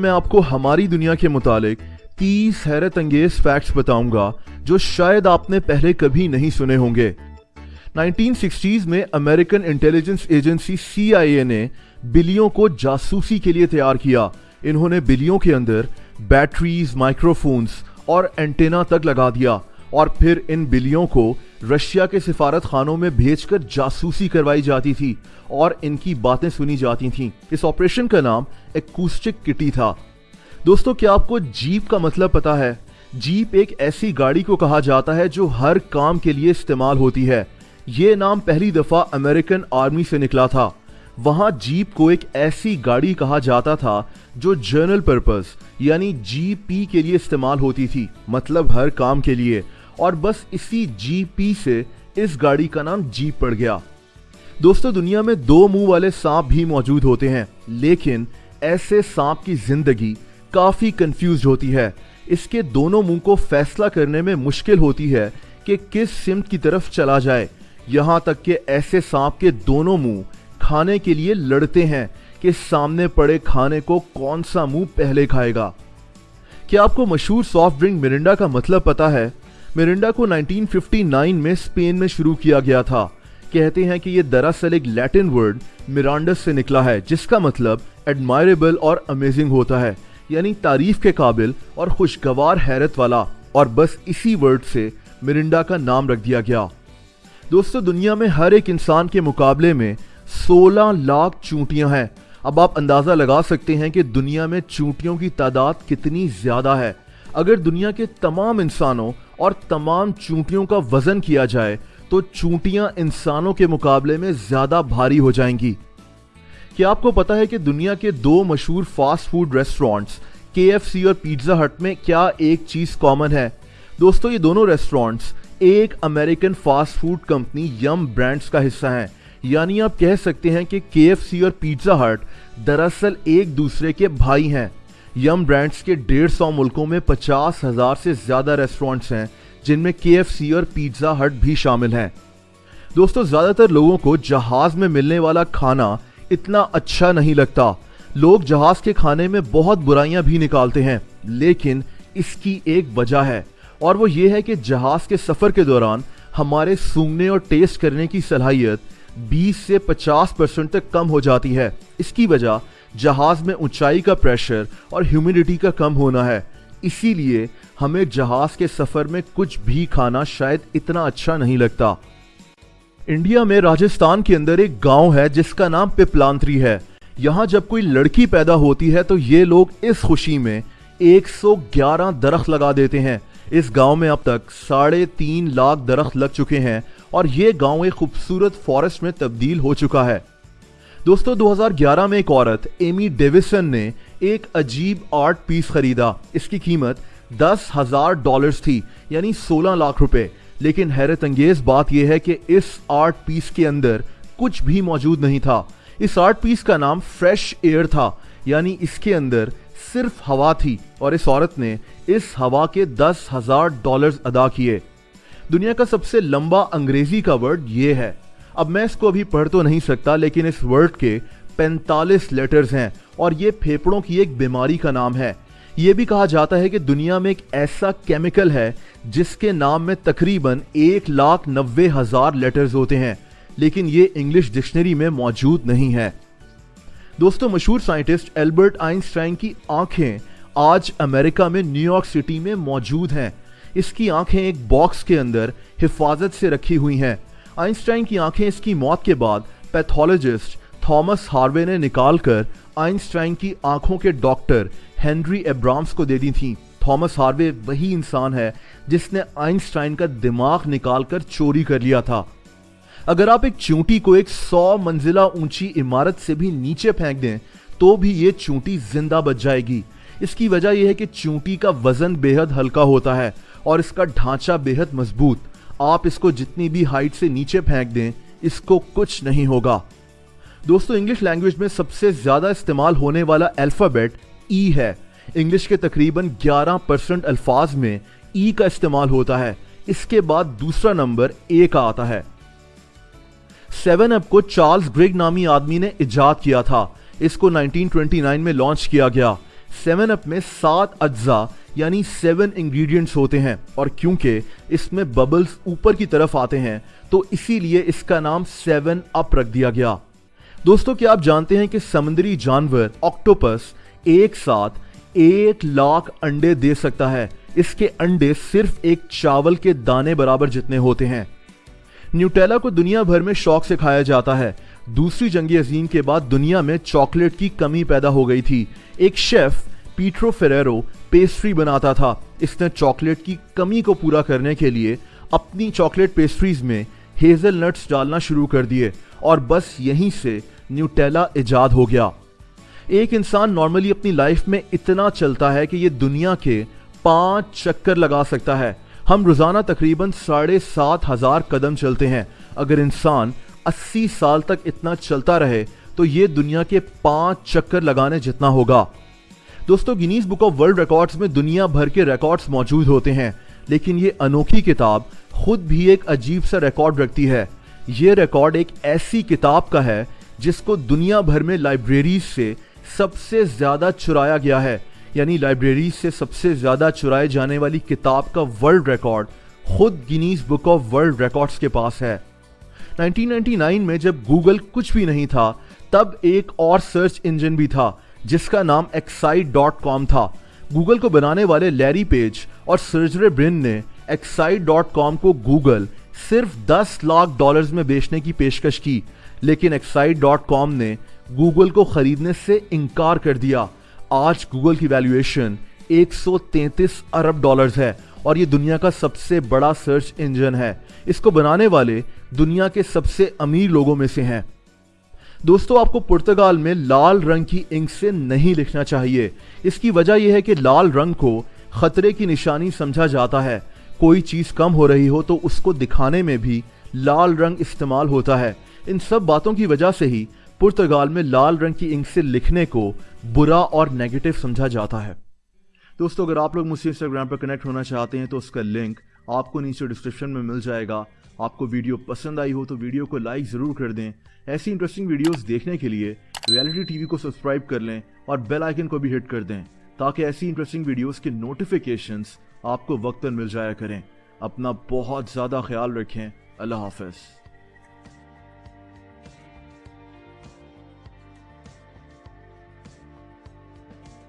मैं आपको हमारी दुनिया के मुतालिक 30 हैरत अंगेज फैक्ट्स बताऊँगा, जो शायद आपने पहले कभी नहीं सुने होंगे। 1960s में अमेरिकन इंटेलिजेंस एजेंसी सीआईए ने बिलियों को जासूसी के लिए तैयार किया। इन्होंने बिलियों के अंदर बैटरीज माइक्रोफोन्स और एंटेना तक लगा दिया। और फिर इन बिलियों को रशिया के सिफारत खानों में भेजकर जासूसी करवाई जाती थी और इनकी बातें सुनी जाती थीं। इस ऑपरेशन का नाम एकूस्टिक किटी था। दोस्तों, क्या आपको जीप का मतलब पता है? जीप एक ऐसी गाड़ी को कहा जाता है जो हर काम के लिए इस्तेमाल होती है। ये नाम पहली दफ़ा अमेरिकन आर्मी से निकला था। वहाँ जीप को एक ऐसी गाड़ी कहा जाता था जो जर्नल पर्पस यानी जीपी के लिए इस्तेमाल होती थी मतलब हर काम के लिए। और बस इसी जीपी से इस गाड़ी का नाम जीप पड़ गया। दोस्तों, दुनिया में दो मुँह वाले सांप भी मौजूद होते हैं, लेकिन ऐसे सांप की ज़िंदगी काफ़ी कंफ्यूज होती है। इसके दोनों मुँह को फैसला करने में मुश्किल होती है कि किस सिमत की तरफ़ चला जाए। यहाँ तक कि ऐसे सांप के दोनों मुँह खाने के लिए लड़ते हैं कि सामने पड़े खाने को कौन सा मुँह पहले खाएगा। क्या आपको मशहूर सॉफ्ट ड्रिंक मिरिंडा का मतलब पता है? मिरिंडा को 1959 में स्पेन में शुरू किया गया था। कहते हैं कि यह दरअसल एक लैटिन वर्ड, मिरांडस से निकला है, जिसका मतलब एडमायरेबल और अमेजिंग होता है, यानी तारीफ़ के काबिल और खुशगवार हैरत वाला, और बस इसी वर्ड से मिरिंडा का नाम रख दिया गया। दोस्तों, दुनिया में हर एक इंसान के मुकाबले में 16 लाख चूंटियाँ हैं। अब आप अंदाज़ा लगा सकते हैं कि दुनिया में चूंटियों की तादाद कितनी ज़्यादा है। अगर दुनिया के तमाम इंसानों और तमाम चूंटियों का वज़न किया जाए तो चूंटियाँ इंसानों के मुकाबले में ज़्यादा भारी हो जाएँगी। क्या आपको पता है कि दुनिया के दो मशहूर फास्ट फ़ूड रेस्टोरेंट्स के और पिज्जा हट में क्या एक चीज़ कॉमन है? दोस्तों, ये दोनों रेस्टोरेंट्स एक American fast food company Yum Brands का हिस्सा हैं। यानी आप कह सकते हैं कि के और पिज्जा हट दरअसल एक दूसरे के भाई हैं। यम ब्रांड्स के डेढ़ सौ मुल्कों में पचास हज़ार से ज़्यादा रेस्टोरेंट्स हैं, जिनमें के और पिज्जा हट भी शामिल हैं। दोस्तों, ज़्यादातर लोगों को जहाज़ में मिलने वाला खाना इतना अच्छा नहीं लगता। लोग जहाज़ के खाने में बहुत बुराइयाँ भी निकालते हैं, लेकिन इसकी एक वजह है, और वो ये है कि जहाज़ के सफ़र के दौरान हमारे सूंघने और टेस्ट करने की सलाहियत 20 से 50 परसेंट तक कम हो जाती है। इसकी वजह जहाज़ में ऊंचाई का प्रेशर और ह्यूमिडिटी का कम होना है। इसीलिए हमें जहाज़ के सफ़र में कुछ भी खाना शायद इतना अच्छा नहीं लगता। इंडिया में राजस्थान के अंदर एक गाँव है जिसका नाम पिपलांतरी है। यहाँ जब कोई लड़की पैदा होती है तो ये लोग इस खुशी में 111 दरख्त लगा देते हैं। इस गाँव में अब तक साढ़े तीन लाख दरख्त लग चुके हैं और ये गाँव एक खूबसूरत फॉरेस्ट में तब्दील हो चुका है। दोस्तों 2011 में एक औरत एमी डेविसन ने एक अजीब आर्ट पीस खरीदा। इसकी कीमत दस हज़ार डॉलर थी, यानी 16 लाख रुपए। लेकिन हैरत अंगेज बात यह है कि इस आर्ट पीस के अंदर कुछ भी मौजूद नहीं था। इस आर्ट पीस का नाम फ्रेश एयर था, यानी इसके अंदर सिर्फ़ हवा थी और इस औरत ने इस हवा के दस हज़ार डॉलर अदा किए। दुनिया का सबसे लंबा अंग्रेज़ी का वर्ड ये है। अब मैं इसको अभी पढ़ तो नहीं सकता, लेकिन इस वर्ड के 45 लेटर्स हैं, और ये फेफड़ों की एक बीमारी का नाम है। ये भी कहा जाता है कि दुनिया में एक ऐसा केमिकल है जिसके नाम में तकरीबन एक लाख नब्बे हज़ार लेटर्स होते हैं, लेकिन ये इंग्लिश डिक्शनरी में मौजूद नहीं है। दोस्तों, मशहूर साइंटिस्ट एल्बर्ट आइंस्टाइन की आँखें आज अमेरिका में न्यूयॉर्क सिटी में मौजूद हैं। इसकी आँखें एक बॉक्स के अंदर हिफाजत से रखी हुई हैं। आइंस्टाइन की आँखें इसकी मौत के बाद पैथोलॉजिस्ट थॉमस हार्वे ने निकालकर आइंस्टाइन की आँखों के डॉक्टर हेनरी एब्राम्स को दे दी थी। थॉमस हार्वे वही इंसान है जिसने आइंस्टाइन का दिमाग निकालकर चोरी कर लिया था। अगर आप एक चूंटी को एक सौ मंजिला ऊँची इमारत से भी नीचे फेंक दें तो भी ये चूंटी ज़िंदा बच जाएगी। इसकी वजह यह है कि चूंटी का वज़न बेहद हल्का होता है और इसका ढांचा बेहद मज़बूत। आप इसको जितनी भी हाइट से नीचे फेंक दें, इसको कुछ नहीं होगा। दोस्तों इंग्लिश लैंग्वेज में सबसे ज़्यादा इस्तेमाल होने वाला अल्फ़ाबेट ई e है। इंग्लिश के तकरीबन 11 परसेंट अल्फाज में ई e का इस्तेमाल होता है। इसके बाद दूसरा नंबर ए का आता है। सेवन अप को चार्ल्स ग्रेग नामी आदमी ने इजाद किया था। इसको 1929 में लॉन्च किया गया। सेवन अप में सात अज्जा यानी सेवन इंग्रेडिएंट्स होते हैं और क्योंकि इसमें बबल्स ऊपर की तरफ़ आते हैं तो इसीलिए इसका नाम सेवन अप रख दिया गया। दोस्तों, क्या आप जानते हैं कि समुद्री जानवर ऑक्टोपस एक साथ एक लाख अंडे दे सकता है? इसके अंडे सिर्फ़ एक चावल के दाने बराबर जितने होते हैं। न्यूटेला को दुनिया भर में शौक से खाया जाता है। दूसरी जंगी अजीम के बाद दुनिया में चॉकलेट की कमी पैदा हो गई थी। एक शेफ, पीट्रो फेरेरो पेस्ट्री बनाता था। इसने चॉकलेट की कमी को पूरा करने के लिए अपनी चॉकलेट पेस्ट्रीज में हेजल नट्स डालना शुरू कर दिए और बस यहीं से न्यूटेला इजाद हो गया। एक इंसान नॉर्मली अपनी लाइफ में इतना चलता है कि ये दुनिया के पाँच चक्कर लगा सकता है। हम रोज़ाना तकरीबन साढ़े सात हज़ार कदम चलते हैं। अगर इंसान 80 साल तक इतना चलता रहे तो ये दुनिया के पाँच चक्कर लगाने जितना होगा। दोस्तों Guinness Book of World Records में दुनिया भर के रिकॉर्ड्स मौजूद होते हैं, लेकिन ये अनोखी किताब खुद भी एक अजीब सा रिकॉर्ड रखती है। ये रिकॉर्ड एक ऐसी किताब का है, जिसको दुनिया भर में लाइब्रेरीज से सबसे ज़्यादा चुराया गया है। यानी लाइब्रेरीज से सबसे ज़्यादा चुराए जाने वाली किताब का वर्ल्ड रिकॉर्ड खुद Guinness book of world records के पास है। 1999 में जब गूगल कुछ भी नहीं था, तब एक और सर्च इंजन भी था जिसका नाम एक्साइड डॉट कॉम था। गूगल को बनाने वाले लैरी पेज और सर्जरे ब्रिन ने एक्साइड डॉट कॉम को गूगल सिर्फ़ 10 लाख डॉलर्स में बेचने की पेशकश की, लेकिन एक्साइड डॉट कॉम ने गूगल को खरीदने से इनकार कर दिया। आज गूगल की वैल्यूएशन 133 अरब डॉलर्स है और ये दुनिया का सबसे बड़ा सर्च इंजन है। इसको बनाने वाले दुनिया के सबसे अमीर लोगों में से हैं। दोस्तों, आपको पुर्तगाल में लाल रंग की इंक से नहीं लिखना चाहिए। इसकी वजह यह है कि लाल रंग को खतरे की निशानी समझा जाता है। कोई चीज़ कम हो रही हो तो उसको दिखाने में भी लाल रंग इस्तेमाल होता है। इन सब बातों की वजह से ही पुर्तगाल में लाल रंग की इंक से लिखने को बुरा और नेगेटिव समझा जाता है। दोस्तों, अगर आप लोग मुझसे इंस्टाग्राम पर कनेक्ट होना चाहते हैं तो उसका लिंक आपको नीचे डिस्क्रिप्शन में मिल जाएगा। आपको वीडियो पसंद आई हो तो वीडियो को लाइक ज़रूर कर दें। ऐसी इंटरेस्टिंग वीडियोस देखने के लिए रियलिटी टीवी को सब्सक्राइब कर लें और बेल आइकन को भी हिट कर दें, ताकि ऐसी इंटरेस्टिंग वीडियोस के नोटिफिकेशंस आपको वक्त पर मिल जाया करें। अपना बहुत ज़्यादा ख्याल रखें। अल्लाह हाफिज़।